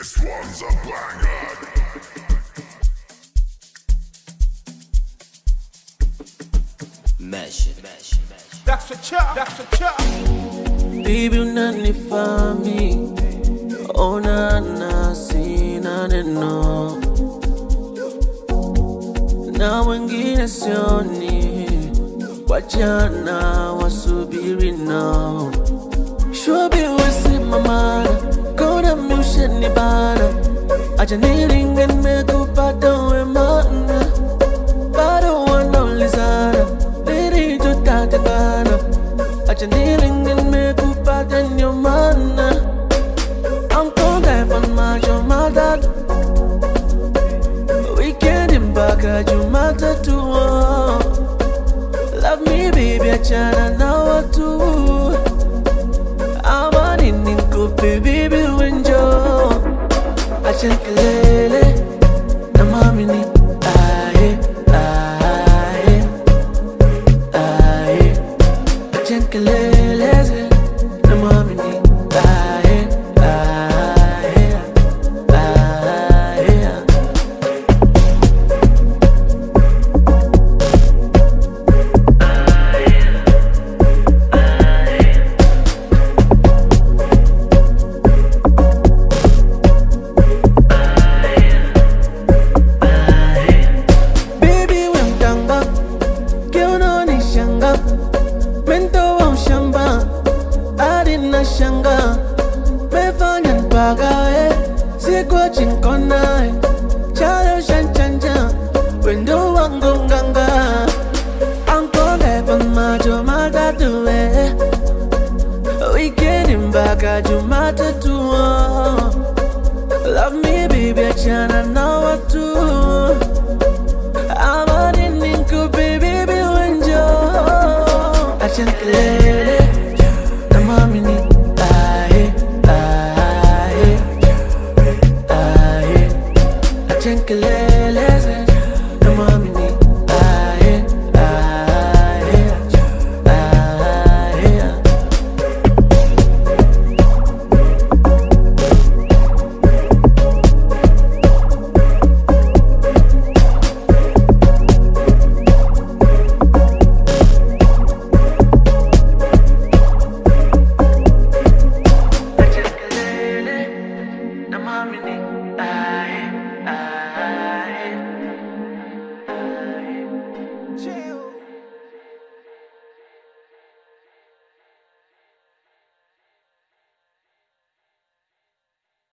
This one's a banger. Mesh, mesh, mesh. That's a chop, that's a chop. Baby unanifami ona oh, na sina neno na wengine sioni wachana wasubiri nao shobi wesimamana acha nilinge nimekupata ndio maana I'm dive on my Jumatatu Weekend mpaka Jumatatu oh. Love me baby achana na watu Ama nini nikupe baby wenjo Acha kelele hadi na shanga. Mefanya mpagae sikwa chinkonae chalo shanchanja wendo wangu nganga. Ankole majo matatu eh Weekend mpaka Jumatatu. Love me baby achana na watu. Amani nikupe baby wenjo. Acha kelele